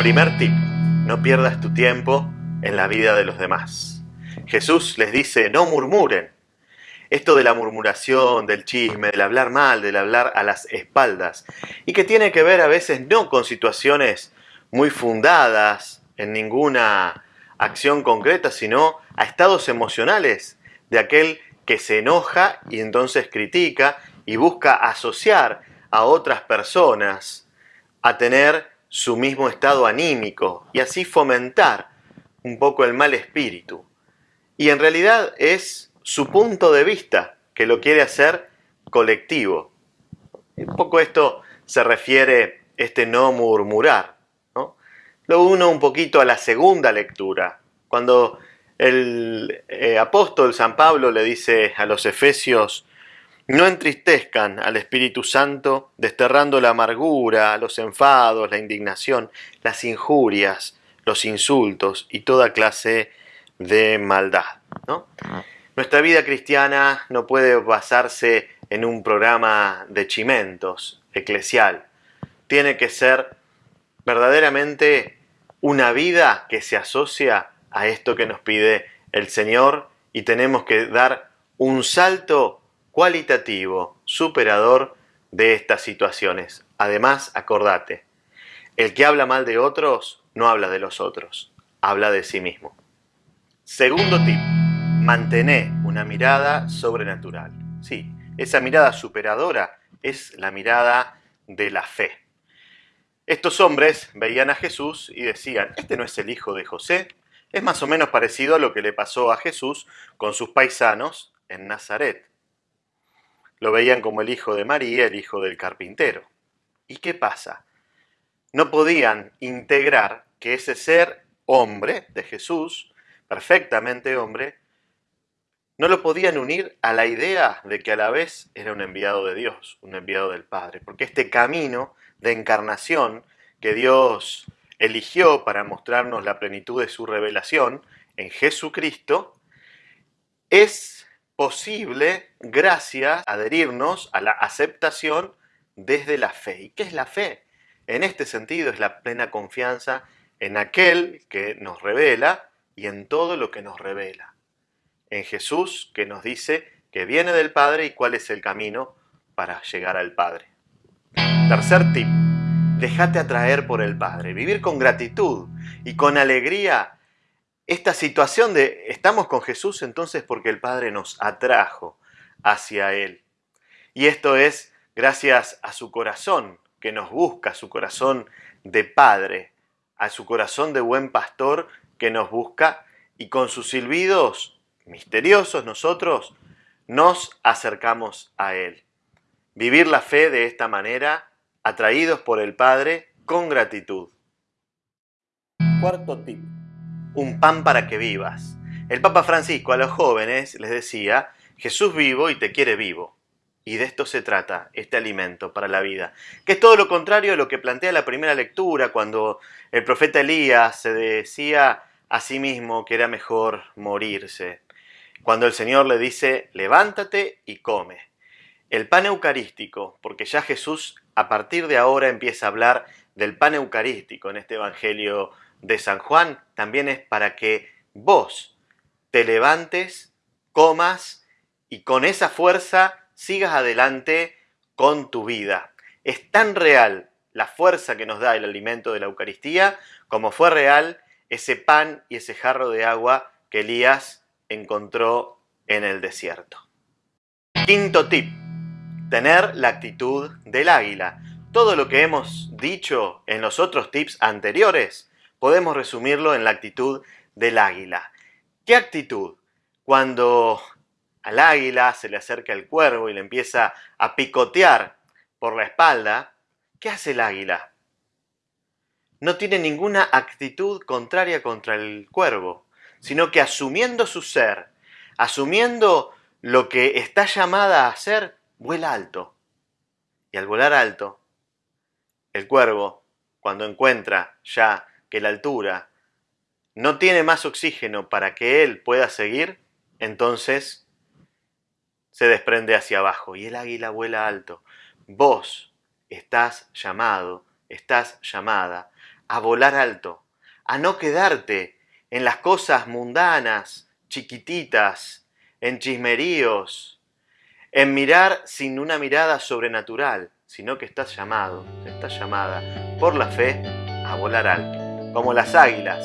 Primer tip, no pierdas tu tiempo en la vida de los demás. Jesús les dice, no murmuren. Esto de la murmuración, del chisme, del hablar mal, del hablar a las espaldas, y que tiene que ver a veces no con situaciones muy fundadas en ninguna acción concreta, sino a estados emocionales de aquel que se enoja y entonces critica y busca asociar a otras personas a tener su mismo estado anímico y así fomentar un poco el mal espíritu. Y en realidad es su punto de vista que lo quiere hacer colectivo. Un poco esto se refiere este no murmurar. Lo uno un poquito a la segunda lectura, cuando el eh, apóstol San Pablo le dice a los efesios, no entristezcan al Espíritu Santo, desterrando la amargura, los enfados, la indignación, las injurias, los insultos y toda clase de maldad. Nuestra vida cristiana no puede basarse en un programa de chimentos eclesial. Tiene que ser verdaderamente una vida que se asocia a esto que nos pide el Señor y tenemos que dar un salto cualitativo, superador de estas situaciones. Además, acordate, el que habla mal de otros no habla de los otros, habla de sí mismo. Segundo tip, mantener una mirada sobrenatural. Sí, esa mirada superadora es la mirada de la fe. Estos hombres veían a Jesús y decían, este no es el hijo de José, es más o menos parecido a lo que le pasó a Jesús con sus paisanos en Nazaret. Lo veían como el hijo de María, el hijo del carpintero. ¿Y qué pasa? No podían integrar que ese ser hombre de Jesús, perfectamente hombre, no lo podían unir a la idea de que a la vez era un enviado de Dios, un enviado del Padre, porque este camino de encarnación que Dios eligió para mostrarnos la plenitud de su revelación en Jesucristo, es posible gracias a adherirnos a la aceptación desde la fe. ¿Y qué es la fe? En este sentido es la plena confianza en aquel que nos revela y en todo lo que nos revela. En Jesús que nos dice que viene del Padre y cuál es el camino para llegar al Padre. Tercer tip Déjate atraer por el Padre, vivir con gratitud y con alegría esta situación de estamos con Jesús entonces porque el Padre nos atrajo hacia Él. Y esto es gracias a su corazón que nos busca, su corazón de Padre, a su corazón de buen pastor que nos busca y con sus silbidos misteriosos nosotros nos acercamos a Él. Vivir la fe de esta manera atraídos por el Padre con gratitud. Cuarto tip. Un pan para que vivas. El Papa Francisco a los jóvenes les decía, Jesús vivo y te quiere vivo. Y de esto se trata, este alimento para la vida, que es todo lo contrario a lo que plantea la primera lectura, cuando el profeta Elías se decía a sí mismo que era mejor morirse. Cuando el Señor le dice, levántate y come. El pan eucarístico, porque ya Jesús a partir de ahora empieza a hablar del pan eucarístico en este Evangelio de San Juan, también es para que vos te levantes, comas y con esa fuerza sigas adelante con tu vida. Es tan real la fuerza que nos da el alimento de la Eucaristía como fue real ese pan y ese jarro de agua que Elías encontró en el desierto. Quinto tip tener la actitud del águila. Todo lo que hemos dicho en los otros tips anteriores podemos resumirlo en la actitud del águila. ¿Qué actitud? Cuando al águila se le acerca el cuervo y le empieza a picotear por la espalda, ¿qué hace el águila? No tiene ninguna actitud contraria contra el cuervo, sino que asumiendo su ser, asumiendo lo que está llamada a hacer, vuela alto. Y al volar alto, el cuervo, cuando encuentra ya que la altura no tiene más oxígeno para que él pueda seguir, entonces se desprende hacia abajo y el águila vuela alto. Vos estás llamado, estás llamada a volar alto, a no quedarte en las cosas mundanas, chiquititas, en chismeríos, en mirar sin una mirada sobrenatural, sino que estás llamado, estás llamada por la fe a volar alto, como las águilas